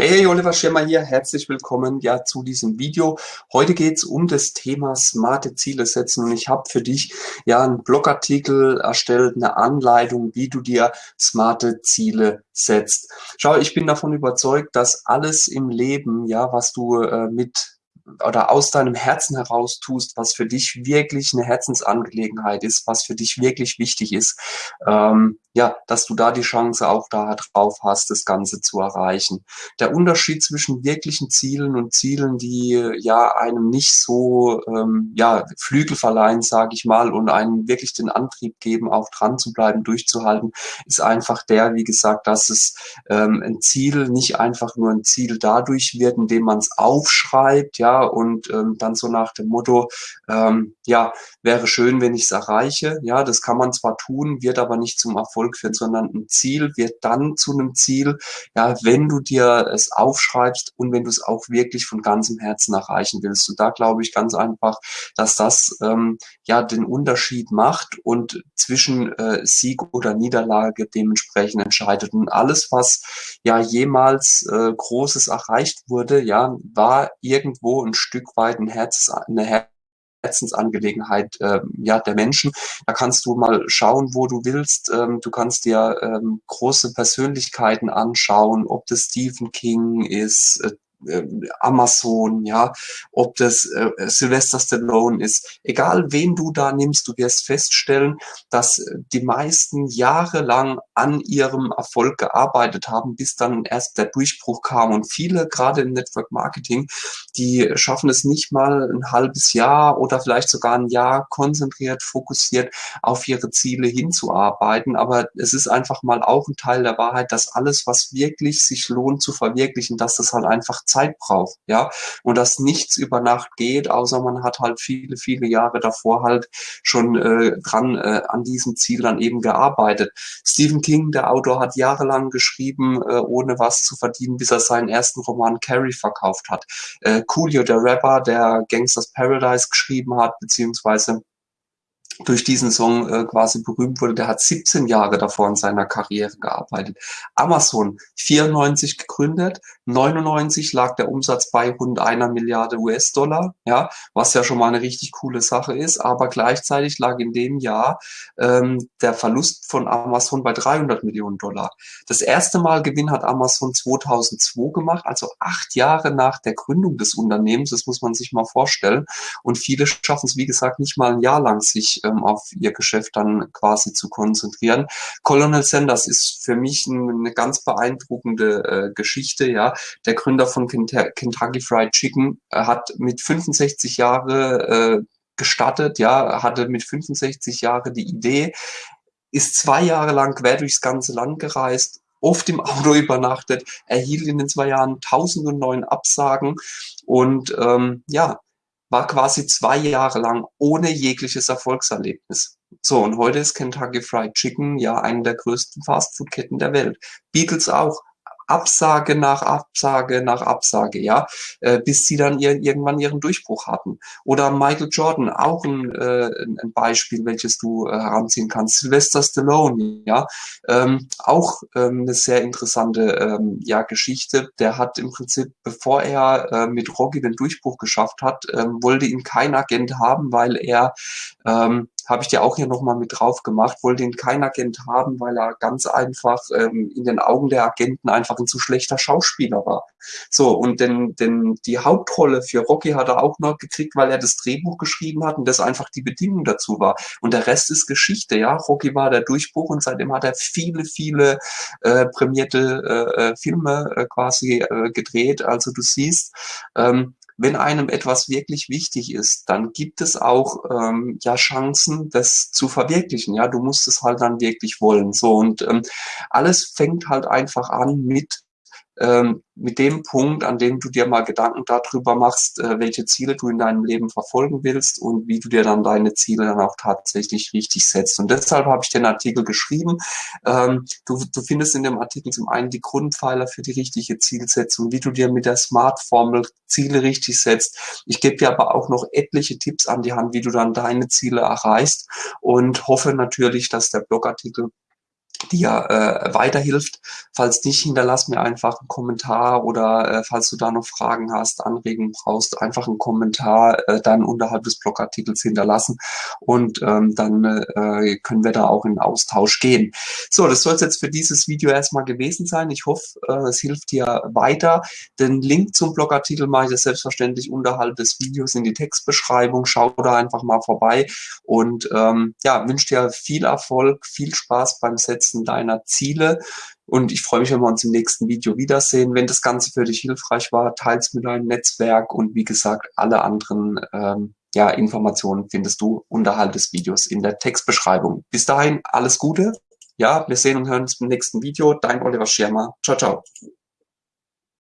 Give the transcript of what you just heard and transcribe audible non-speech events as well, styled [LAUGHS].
Hey, Oliver Schirmer hier, herzlich willkommen ja zu diesem Video. Heute geht's um das Thema smarte Ziele setzen und ich habe für dich ja einen Blogartikel erstellt, eine Anleitung, wie du dir smarte Ziele setzt. Schau, ich bin davon überzeugt, dass alles im Leben, ja, was du äh, mit oder aus deinem Herzen heraus tust, was für dich wirklich eine Herzensangelegenheit ist, was für dich wirklich wichtig ist, ähm, ja, dass du da die Chance auch da drauf hast, das Ganze zu erreichen. Der Unterschied zwischen wirklichen Zielen und Zielen, die ja einem nicht so ähm, ja Flügel verleihen, sage ich mal, und einem wirklich den Antrieb geben, auch dran zu bleiben, durchzuhalten, ist einfach der, wie gesagt, dass es ähm, ein Ziel nicht einfach nur ein Ziel dadurch wird, indem man es aufschreibt, ja, und ähm, dann so nach dem Motto, ähm, ja, wäre schön, wenn ich es erreiche. Ja, das kann man zwar tun, wird aber nicht zum Erfolg führen, sondern ein Ziel wird dann zu einem Ziel, ja, wenn du dir es aufschreibst und wenn du es auch wirklich von ganzem Herzen erreichen willst. Und da glaube ich ganz einfach, dass das ähm, ja den Unterschied macht und zwischen äh, Sieg oder Niederlage dementsprechend entscheidet. Und alles, was ja jemals äh, Großes erreicht wurde, ja, war irgendwo ein Stück weit ein Herz, eine Herzensangelegenheit äh, ja, der Menschen. Da kannst du mal schauen, wo du willst. Ähm, du kannst dir ähm, große Persönlichkeiten anschauen, ob das Stephen King ist, äh, äh, Amazon, ja, ob das äh, Sylvester Stallone ist, egal wen du da nimmst, du wirst feststellen, dass die meisten jahrelang an ihrem Erfolg gearbeitet haben, bis dann erst der Durchbruch kam. Und viele, gerade im Network Marketing, die schaffen es nicht mal ein halbes Jahr oder vielleicht sogar ein Jahr konzentriert, fokussiert auf ihre Ziele hinzuarbeiten. Aber es ist einfach mal auch ein Teil der Wahrheit, dass alles, was wirklich sich lohnt zu verwirklichen, dass das halt einfach Zeit braucht, ja, und dass nichts über Nacht geht, außer man hat halt viele, viele Jahre davor halt schon äh, dran äh, an diesem Ziel dann eben gearbeitet. Stephen King, der Autor, hat jahrelang geschrieben, äh, ohne was zu verdienen, bis er seinen ersten Roman Carrie verkauft hat. Äh, Coolio, der Rapper, der Gangsters Paradise geschrieben hat, beziehungsweise durch diesen Song äh, quasi berühmt wurde, der hat 17 Jahre davor in seiner Karriere gearbeitet. Amazon 94 gegründet, 99 lag der Umsatz bei rund einer Milliarde US-Dollar, ja, was ja schon mal eine richtig coole Sache ist, aber gleichzeitig lag in dem Jahr ähm, der Verlust von Amazon bei 300 Millionen Dollar. Das erste Mal Gewinn hat Amazon 2002 gemacht, also acht Jahre nach der Gründung des Unternehmens, das muss man sich mal vorstellen. Und viele schaffen es, wie gesagt, nicht mal ein Jahr lang, sich ähm, auf ihr Geschäft dann quasi zu konzentrieren. Colonel Sanders ist für mich eine ganz beeindruckende äh, Geschichte. Ja, der Gründer von Kentucky Fried Chicken äh, hat mit 65 Jahre äh, gestartet. Ja, hatte mit 65 Jahre die Idee, ist zwei Jahre lang quer durchs ganze Land gereist, oft im Auto [LAUGHS] übernachtet, erhielt in den zwei Jahren tausende neuen Absagen und ähm, ja, war quasi zwei Jahre lang ohne jegliches Erfolgserlebnis. So, und heute ist Kentucky Fried Chicken ja eine der größten Fastfood-Ketten der Welt. Beatles auch. Absage nach Absage nach Absage, ja, äh, bis sie dann ihr, irgendwann ihren Durchbruch hatten. Oder Michael Jordan, auch ein, äh, ein Beispiel, welches du äh, heranziehen kannst. Sylvester Stallone, ja, ähm, auch ähm, eine sehr interessante ähm, ja, Geschichte. Der hat im Prinzip, bevor er äh, mit Rocky den Durchbruch geschafft hat, ähm, wollte ihn kein Agent haben, weil er ähm, habe ich dir auch hier nochmal mit drauf gemacht, wollte ihn kein Agent haben, weil er ganz einfach ähm, in den Augen der Agenten einfach ein zu schlechter Schauspieler war. So, und denn, denn die Hauptrolle für Rocky hat er auch noch gekriegt, weil er das Drehbuch geschrieben hat und das einfach die Bedingung dazu war. Und der Rest ist Geschichte, ja. Rocky war der Durchbruch und seitdem hat er viele, viele äh, prämierte äh, äh Filme äh, quasi äh, gedreht. Also du siehst, ähm, wenn einem etwas wirklich wichtig ist, dann gibt es auch ähm, ja Chancen, das zu verwirklichen. Ja, du musst es halt dann wirklich wollen. So und ähm, alles fängt halt einfach an mit ähm, mit dem Punkt, an dem du dir mal Gedanken darüber machst, äh, welche Ziele du in deinem Leben verfolgen willst und wie du dir dann deine Ziele dann auch tatsächlich richtig setzt. Und deshalb habe ich den Artikel geschrieben. Ähm, du, du findest in dem Artikel zum einen die Grundpfeiler für die richtige Zielsetzung, wie du dir mit der Smart-Formel Ziele richtig setzt. Ich gebe dir aber auch noch etliche Tipps an die Hand, wie du dann deine Ziele erreichst und hoffe natürlich, dass der Blogartikel dir äh, weiterhilft. Falls nicht, hinterlass mir einfach einen Kommentar oder äh, falls du da noch Fragen hast, Anregungen brauchst, einfach einen Kommentar äh, dann unterhalb des Blogartikels hinterlassen und ähm, dann äh, können wir da auch in Austausch gehen. So, das soll es jetzt für dieses Video erstmal gewesen sein. Ich hoffe, äh, es hilft dir weiter. Den Link zum Blogartikel mache ich das selbstverständlich unterhalb des Videos in die Textbeschreibung. Schau da einfach mal vorbei und ähm, ja, wünsche dir viel Erfolg, viel Spaß beim Setzen Umsetzen deiner Ziele. Und ich freue mich, wenn wir uns im nächsten Video wiedersehen. Wenn das Ganze für dich hilfreich war, teils mit deinem Netzwerk und wie gesagt, alle anderen ähm, ja, Informationen findest du unterhalb des Videos in der Textbeschreibung. Bis dahin, alles Gute. Ja, wir sehen und hören uns im nächsten Video. Dein Oliver Schirmer. Ciao, ciao.